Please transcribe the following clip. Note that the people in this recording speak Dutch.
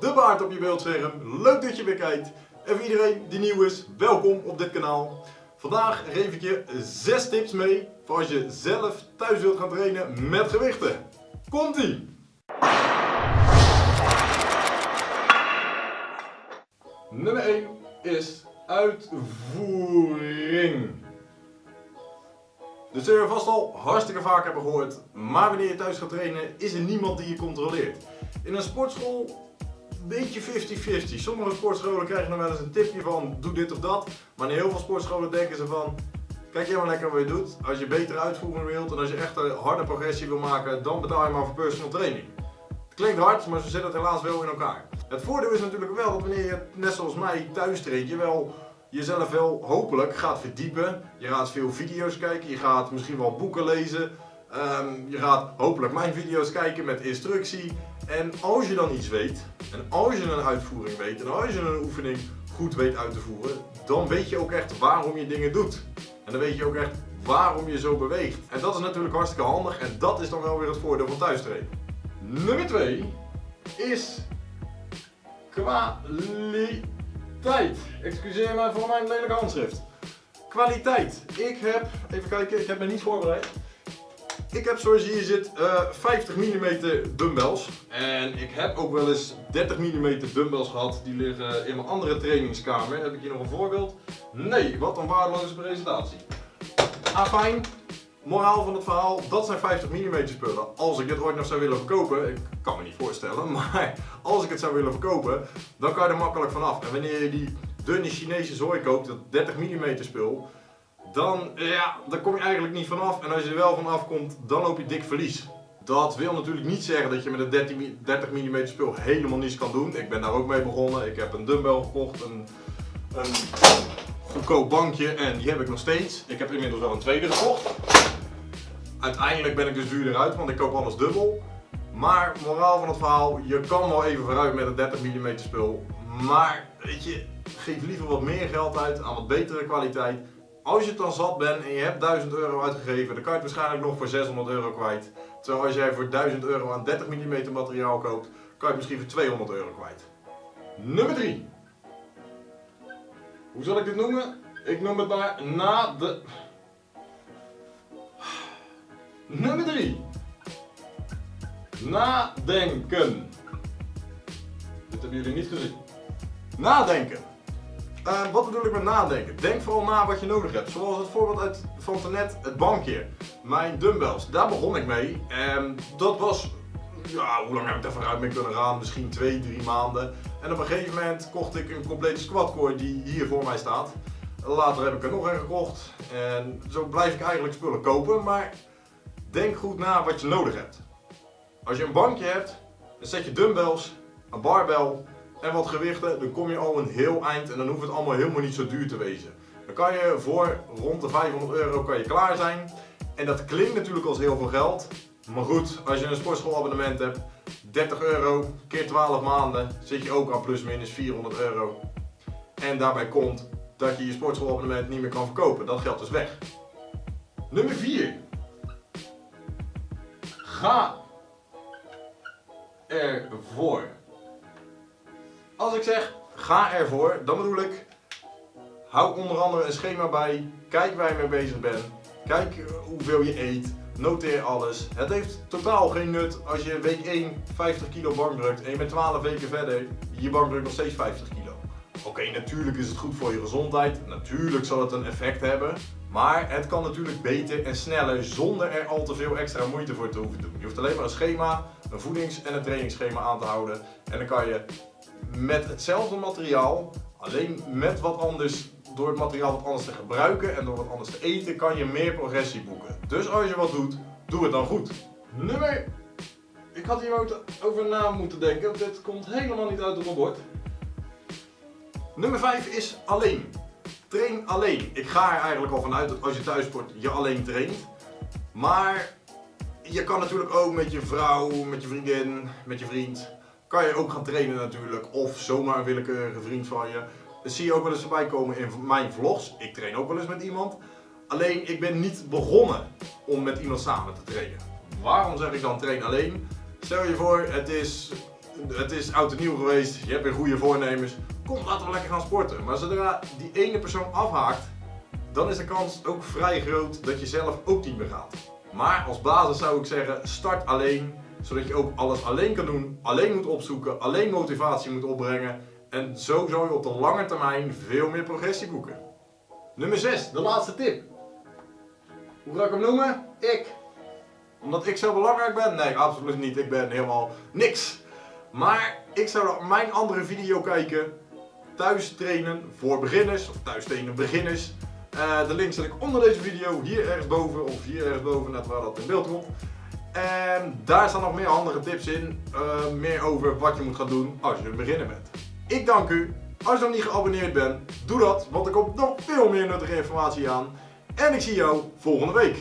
de baard op je beeldscherm. Leuk dat je weer kijkt. En voor iedereen die nieuw is, welkom op dit kanaal. Vandaag geef ik je 6 tips mee voor als je zelf thuis wilt gaan trainen met gewichten. Komt-ie! Nummer 1 is uitvoering. Dit zul je vast al hartstikke vaak hebben gehoord, maar wanneer je thuis gaat trainen is er niemand die je controleert. In een sportschool beetje 50-50. Sommige sportscholen krijgen nog wel eens een tipje van doe dit of dat, maar in heel veel sportscholen denken ze van kijk jij maar lekker wat je doet. Als je betere uitvoering wilt en als je echt een harde progressie wil maken, dan betaal je maar voor personal training. Het klinkt hard, maar zo zit het helaas wel in elkaar. Het voordeel is natuurlijk wel dat wanneer je net zoals mij thuis traint, je wel jezelf wel hopelijk gaat verdiepen. Je gaat veel video's kijken, je gaat misschien wel boeken lezen. Ehm, je gaat hopelijk mijn video's kijken met instructie. En als je dan iets weet, en als je een uitvoering weet, en als je een oefening goed weet uit te voeren, dan weet je ook echt waarom je dingen doet. En dan weet je ook echt waarom je zo beweegt. En dat is natuurlijk hartstikke handig en dat is dan wel weer het voordeel van thuis trainen. Nummer 2 is kwaliteit. Excuseer mij voor mijn lelijke handschrift. Kwaliteit. Ik heb, even kijken, ik heb me niet voorbereid. Ik heb zoals je hier zit uh, 50 mm dumbbells. En ik heb ook wel eens 30 mm dumbbells gehad. Die liggen in mijn andere trainingskamer. Heb ik hier nog een voorbeeld? Nee, wat een waardeloze presentatie. Afijn, moraal van het verhaal, dat zijn 50 mm spullen. Als ik dit ooit nog zou willen verkopen, ik kan me niet voorstellen, maar als ik het zou willen verkopen, dan kan je er makkelijk vanaf. En wanneer je die dunne Chinese zooi koopt, dat 30 mm spul, dan, ja, daar kom je eigenlijk niet vanaf. En als je er wel vanaf komt, dan loop je dik verlies. Dat wil natuurlijk niet zeggen dat je met een 30 mm spul helemaal niets kan doen. Ik ben daar ook mee begonnen. Ik heb een dumbbell gekocht, een, een goedkoop bankje en die heb ik nog steeds. Ik heb inmiddels wel een tweede gekocht. Uiteindelijk ben ik dus duurder uit, want ik koop alles dubbel. Maar moraal van het verhaal, je kan wel even vooruit met een 30 mm spul. Maar weet je, geef liever wat meer geld uit aan wat betere kwaliteit. Als je het dan zat bent en je hebt 1000 euro uitgegeven, dan kan je het waarschijnlijk nog voor 600 euro kwijt. Terwijl als jij voor 1000 euro aan 30 mm materiaal koopt, kan je het misschien voor 200 euro kwijt. Nummer 3. Hoe zal ik dit noemen? Ik noem het maar na de... Nummer 3. Nadenken. Dit hebben jullie niet gezien. Nadenken. Uh, wat bedoel ik met nadenken? Denk vooral na wat je nodig hebt. Zoals het voorbeeld uit, van net het bankje. Mijn dumbbells, daar begon ik mee. En dat was, ja, hoe lang heb ik daar vooruit mee kunnen gaan? Misschien 2, 3 maanden. En op een gegeven moment kocht ik een complete squatcore die hier voor mij staat. Later heb ik er nog een gekocht. En zo blijf ik eigenlijk spullen kopen. Maar denk goed na wat je nodig hebt. Als je een bankje hebt, dan zet je dumbbells, een barbell en wat gewichten, dan kom je al een heel eind en dan hoeft het allemaal helemaal niet zo duur te wezen. Dan kan je voor rond de 500 euro kan je klaar zijn. En dat klinkt natuurlijk als heel veel geld. Maar goed, als je een sportschoolabonnement hebt, 30 euro keer 12 maanden, zit je ook aan plus minus 400 euro. En daarbij komt dat je je sportschoolabonnement niet meer kan verkopen. Dat geld is weg. Nummer 4. Ga ervoor. Als ik zeg ga ervoor, dan bedoel ik hou onder andere een schema bij, kijk waar je mee bezig bent, kijk hoeveel je eet, noteer alles. Het heeft totaal geen nut als je week 1 50 kilo bankdrukt en je bent 12 weken verder, je bankdrukt nog steeds 50 kilo. Oké, natuurlijk is het goed voor je gezondheid, natuurlijk zal het een effect hebben, maar het kan natuurlijk beter en sneller zonder er al te veel extra moeite voor te hoeven doen. Je hoeft alleen maar een schema, een voedings- en een trainingsschema aan te houden en dan kan je met hetzelfde materiaal, alleen met wat anders, door het materiaal wat anders te gebruiken en door wat anders te eten, kan je meer progressie boeken. Dus als je wat doet, doe het dan goed. Nummer... Ik had hier over na moeten denken, dit komt helemaal niet uit op mijn. Nummer 5 is alleen. Train alleen. Ik ga er eigenlijk al vanuit dat als je thuis sport, je alleen traint. Maar je kan natuurlijk ook met je vrouw, met je vriendin, met je vriend, kan je ook gaan trainen natuurlijk. Of zomaar een willekeurige vriend van je. Dat zie je ook wel eens voorbij komen in mijn vlogs. Ik train ook wel eens met iemand. Alleen ik ben niet begonnen om met iemand samen te trainen. Waarom zeg ik dan train alleen? Stel je voor, het is het is oud en nieuw geweest, je hebt weer goede voornemens. Kom, laten we lekker gaan sporten. Maar zodra die ene persoon afhaakt, dan is de kans ook vrij groot dat je zelf ook niet meer gaat. Maar als basis zou ik zeggen, start alleen, zodat je ook alles alleen kan doen, alleen moet opzoeken, alleen motivatie moet opbrengen. En zo zal je op de lange termijn veel meer progressie boeken. Nummer 6, de laatste tip. Hoe ga ik hem noemen? Ik. Omdat ik zo belangrijk ben? Nee, absoluut niet. Ik ben helemaal niks. Maar ik zou mijn andere video kijken. Thuis trainen voor beginners. Of thuis trainen beginners. Uh, de link zet ik onder deze video. Hier ergens boven. Of hier ergens boven. Net waar dat in beeld komt. En daar staan nog meer handige tips in. Uh, meer over wat je moet gaan doen als je beginner bent. Ik dank u. Als je nog niet geabonneerd bent, doe dat. Want er komt nog veel meer nuttige informatie aan. En ik zie jou volgende week.